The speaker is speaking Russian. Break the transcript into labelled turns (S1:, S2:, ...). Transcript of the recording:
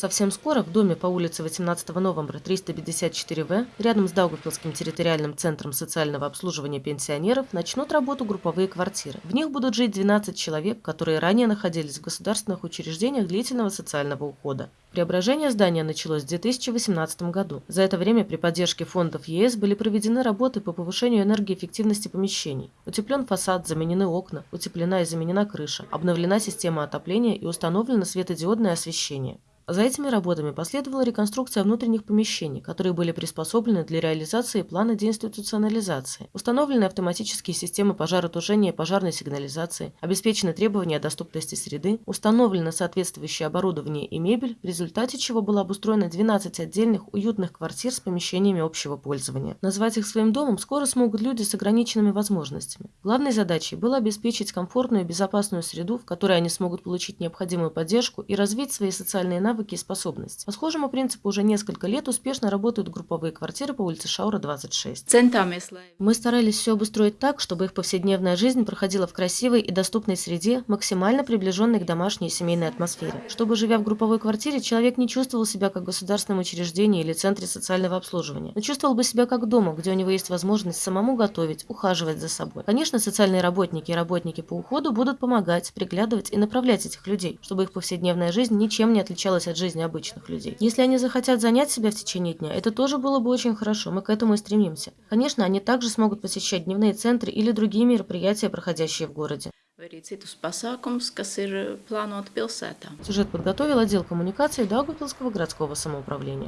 S1: Совсем скоро в доме по улице 18 новembra 354В, рядом с Даугавпилским территориальным центром социального обслуживания пенсионеров, начнут работу групповые квартиры. В них будут жить 12 человек, которые ранее находились в государственных учреждениях длительного социального ухода. Преображение здания началось в 2018 году. За это время при поддержке фондов ЕС были проведены работы по повышению энергоэффективности помещений. Утеплен фасад, заменены окна, утеплена и заменена крыша, обновлена система отопления и установлено светодиодное освещение. За этими работами последовала реконструкция внутренних помещений, которые были приспособлены для реализации плана деинституционализации. Установлены автоматические системы пожаротушения и пожарной сигнализации, обеспечены требования о доступности среды, установлено соответствующее оборудование и мебель, в результате чего было обустроено 12 отдельных уютных квартир с помещениями общего пользования. Назвать их своим домом скоро смогут люди с ограниченными возможностями. Главной задачей было обеспечить комфортную и безопасную среду, в которой они смогут получить необходимую поддержку и развить свои социальные навыки навыки и способности. По схожему принципу уже несколько лет успешно работают групповые квартиры по улице Шаура, 26. Мы старались все обустроить так, чтобы их повседневная жизнь проходила в красивой и доступной среде, максимально приближенной к домашней и семейной атмосфере. Чтобы, живя в групповой квартире, человек не чувствовал себя как в государственном учреждении или центре социального обслуживания, но чувствовал бы себя как дома, где у него есть возможность самому готовить, ухаживать за собой. Конечно, социальные работники и работники по уходу будут помогать, приглядывать и направлять этих людей, чтобы их повседневная жизнь ничем не отличалась от жизни обычных людей. Если они захотят занять себя в течение дня, это тоже было бы очень хорошо, мы к этому и стремимся. Конечно, они также смогут посещать дневные центры или другие мероприятия, проходящие в городе. Сюжет подготовил отдел коммуникации Даугавпилского городского самоуправления.